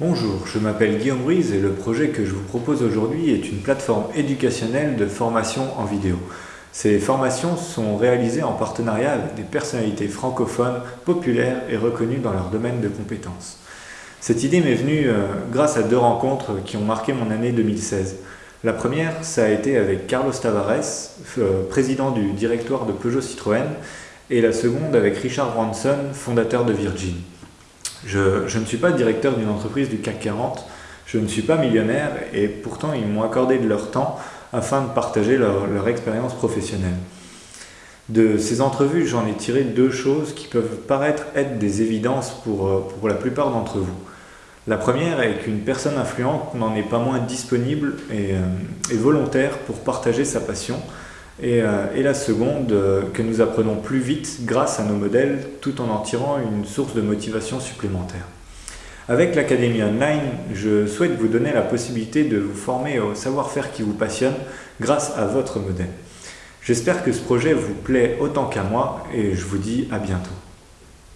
Bonjour, je m'appelle Guillaume Ruiz et le projet que je vous propose aujourd'hui est une plateforme éducationnelle de formation en vidéo. Ces formations sont réalisées en partenariat avec des personnalités francophones populaires et reconnues dans leur domaine de compétences. Cette idée m'est venue euh, grâce à deux rencontres qui ont marqué mon année 2016. La première, ça a été avec Carlos Tavares, euh, président du directoire de Peugeot Citroën, et la seconde avec Richard Branson, fondateur de Virgin. Je, ne suis pas directeur d'une entreprise du CAC 40, je ne suis pas millionnaire et pourtant ils m'ont accordé de leur temps afin de partager leur, expérience professionnelle. De ces entrevues, j'en ai tiré deux choses qui peuvent paraître être des évidences pour, pour la plupart d'entre vous. La première est qu'une personne influente n'en est pas moins disponible et, euh, et volontaire pour partager sa passion, euh, et, la seconde, euh, que nous apprenons plus vite grâce à nos modèles tout en en tirant une source de motivation supplémentaire. Avec l'Académie Online, je souhaite vous donner la possibilité de vous former au savoir-faire qui vous passionne grâce à votre modèle. J'espère que ce projet vous plaît autant qu'à moi et je vous dis à bientôt.